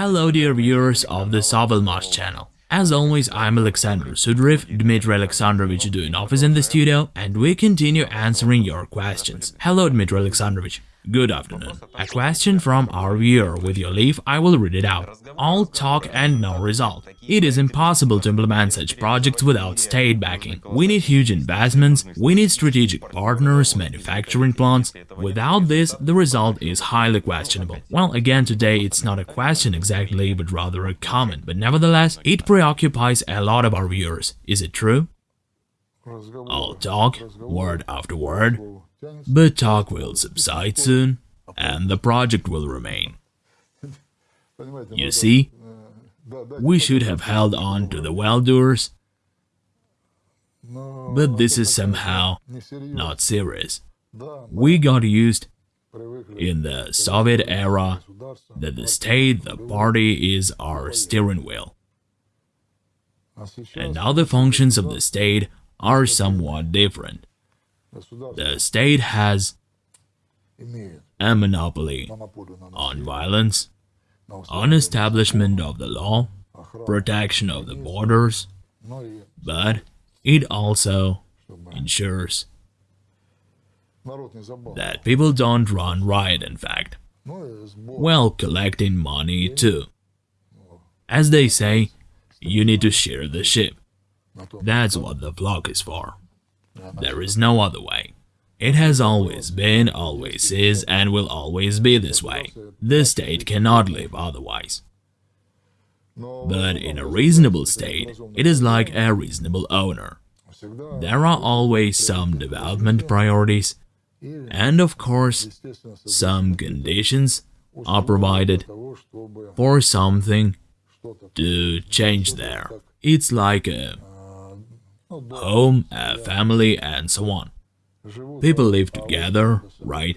Hello dear viewers of the Sovelmash channel. As always, I'm Alexander Sudriv, Dmitry Alexandrovich doing office in the studio, and we continue answering your questions. Hello Dmitry Alexandrovich. Good afternoon. A question from our viewer. With your leave, I will read it out. All talk and no result. It is impossible to implement such projects without state backing. We need huge investments, we need strategic partners, manufacturing plants. Without this, the result is highly questionable. Well, again, today it's not a question exactly, but rather a comment. But nevertheless, it preoccupies a lot of our viewers. Is it true? All talk, word after word, but talk will subside soon, and the project will remain. You see, we should have held on to the well-doers, but this is somehow not serious. We got used in the Soviet era that the state, the party, is our steering wheel. And now the functions of the state are somewhat different. The state has a monopoly on violence, on establishment of the law, protection of the borders, but it also ensures that people don't run riot in fact, while collecting money too. As they say, you need to shear the ship. That's what the flock is for. There is no other way. It has always been, always is, and will always be this way. The state cannot live otherwise. But in a reasonable state, it is like a reasonable owner. There are always some development priorities, and of course, some conditions are provided for something to change there. It's like a home, uh, a family, and so on. People live together, right?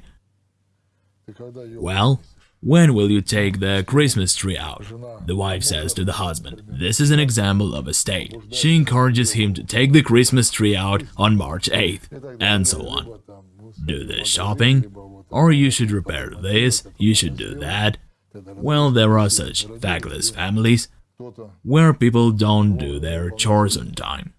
Well, when will you take the Christmas tree out? The wife says to the husband. This is an example of a state. She encourages him to take the Christmas tree out on March 8th, and so on. Do the shopping, or you should repair this, you should do that. Well, there are such feckless families where people don't do their chores on time.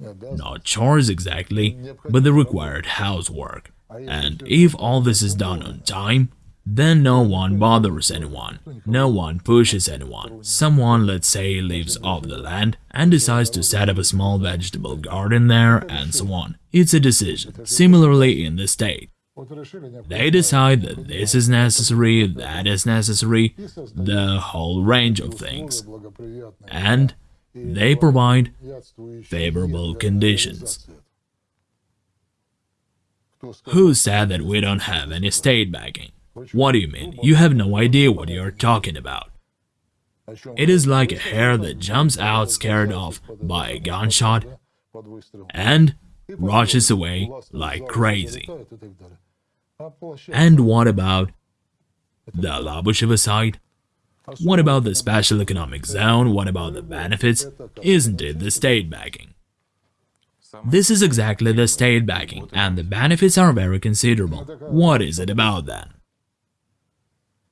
Not chores exactly, but the required housework. And if all this is done on time, then no one bothers anyone, no one pushes anyone. Someone, let's say, lives off the land and decides to set up a small vegetable garden there and so on. It's a decision. Similarly in the state. They decide that this is necessary, that is necessary, the whole range of things. And they provide favorable conditions. Who said that we don't have any state backing? What do you mean? You have no idea what you're talking about. It is like a hare that jumps out scared off by a gunshot and rushes away like crazy. And what about the Labushevo side? What about the special economic zone? What about the benefits? Isn't it the state backing? This is exactly the state backing, and the benefits are very considerable. What is it about then?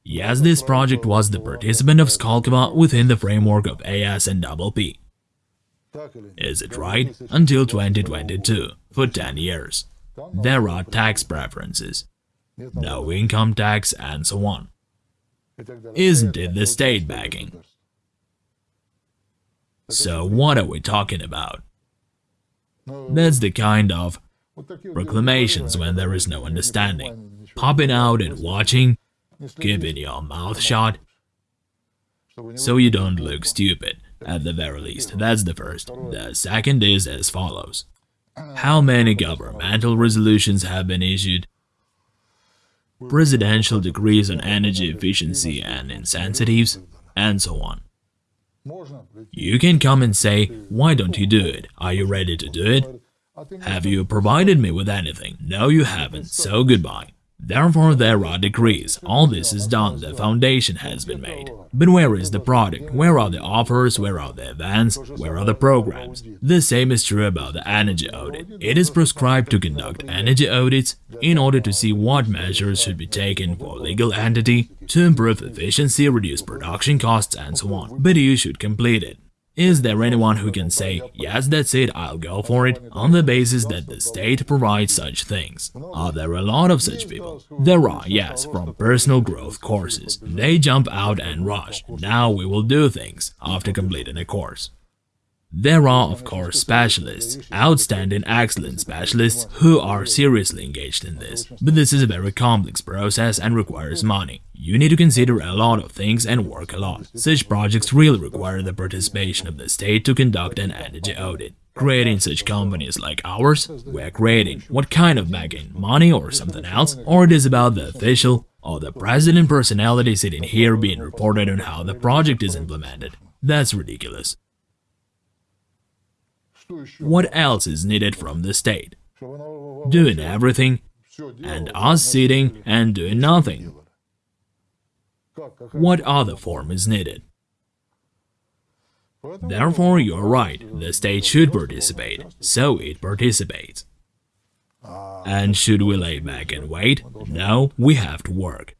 Yes, this project was the participant of Skolkovo within the framework of AS and P. Is it right? Until 2022, for 10 years. There are tax preferences, no income tax and so on. Isn't it the state backing? So what are we talking about? That's the kind of proclamations when there is no understanding, popping out and watching, keeping your mouth shut, so you don't look stupid, at the very least, that's the first. The second is as follows. How many governmental resolutions have been issued presidential decrees on energy efficiency and incentives, and so on. You can come and say, why don't you do it? Are you ready to do it? Have you provided me with anything? No, you haven't, so goodbye. Therefore, there are decrees. All this is done, the foundation has been made. But where is the product? Where are the offers? Where are the events? Where are the programs? The same is true about the energy audit. It is prescribed to conduct energy audits in order to see what measures should be taken for legal entity to improve efficiency, reduce production costs, and so on. But you should complete it. Is there anyone who can say, yes, that's it, I'll go for it, on the basis that the state provides such things? Are there a lot of such people? There are, yes, from personal growth courses. They jump out and rush, now we will do things, after completing a course. There are, of course, specialists, outstanding excellent specialists who are seriously engaged in this, but this is a very complex process and requires money. You need to consider a lot of things and work a lot. Such projects really require the participation of the state to conduct an energy audit. Creating such companies like ours, we're creating what kind of backing, money or something else, or it is about the official or the president personality sitting here being reported on how the project is implemented. That's ridiculous. What else is needed from the state? Doing everything, and us sitting and doing nothing. What other form is needed? Therefore, you're right, the state should participate, so it participates. And should we lay back and wait? No, we have to work.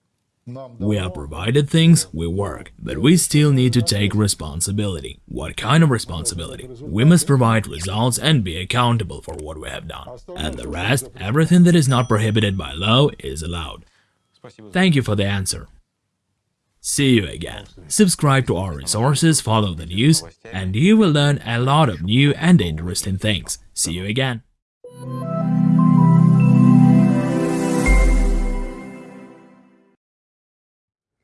We are provided things, we work, but we still need to take responsibility. What kind of responsibility? We must provide results and be accountable for what we have done. And the rest, everything that is not prohibited by law, is allowed. Thank you for the answer. See you again. Subscribe to our resources, follow the news, and you will learn a lot of new and interesting things. See you again.